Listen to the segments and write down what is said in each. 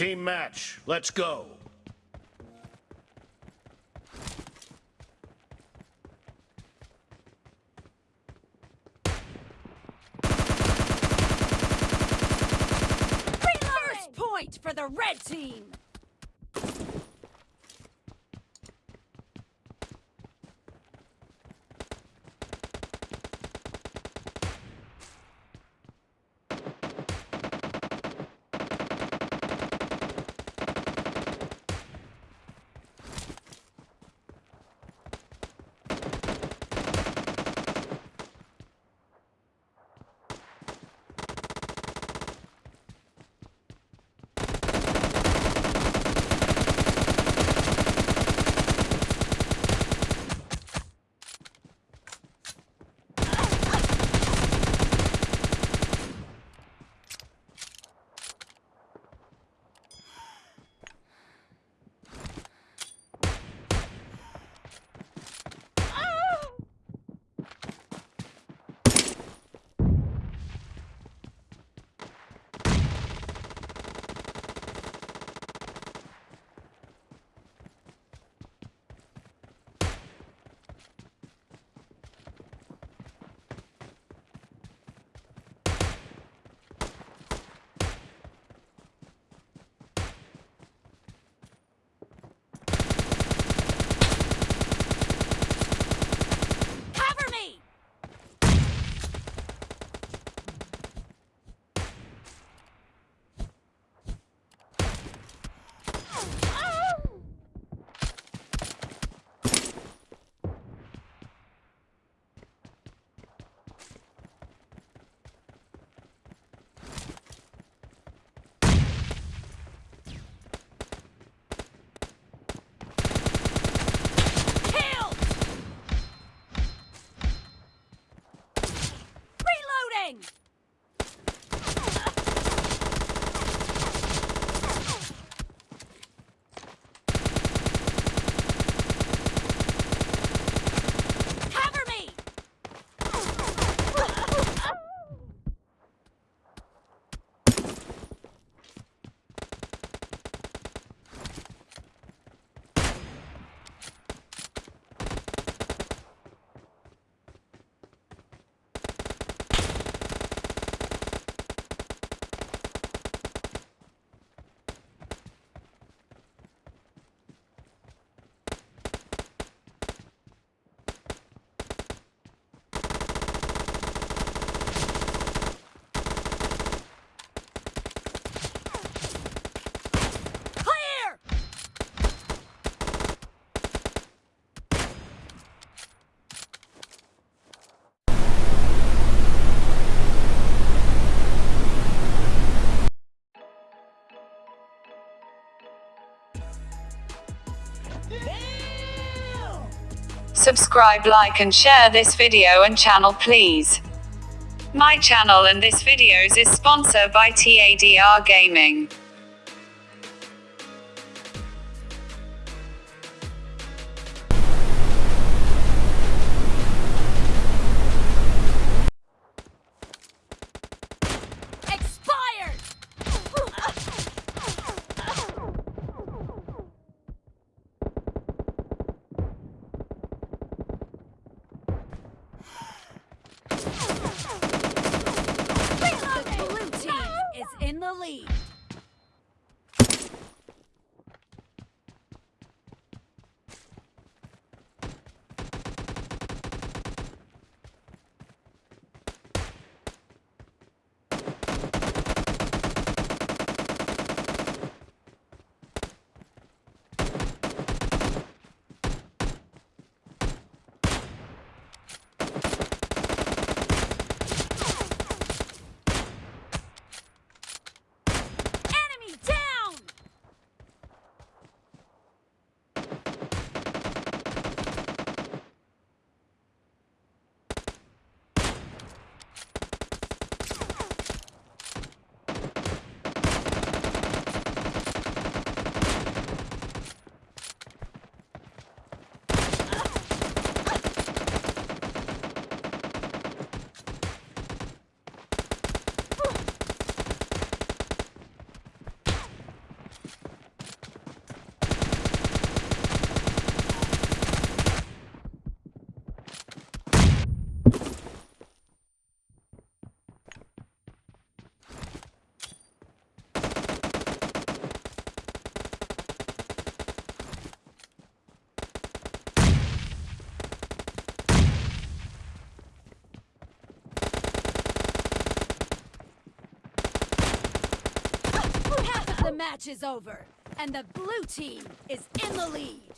Team match, let's go. First point for the red team. Subscribe, like and share this video and channel please. My channel and this videos is sponsored by TADR Gaming. Match is over, and the blue team is in the lead.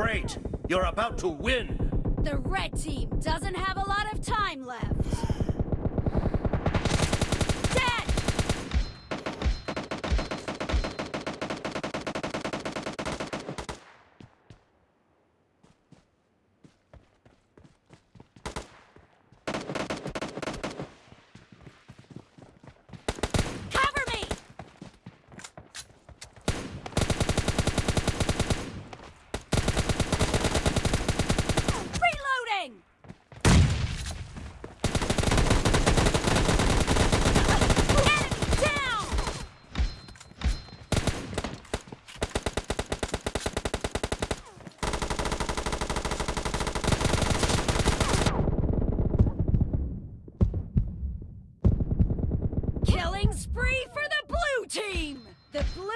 Great! You're about to win! The red team doesn't have a lot of time left.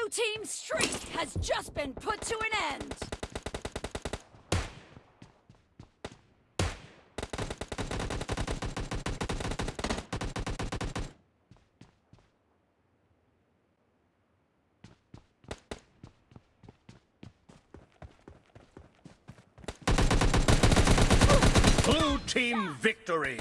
Blue team's streak has just been put to an end. Blue team victory!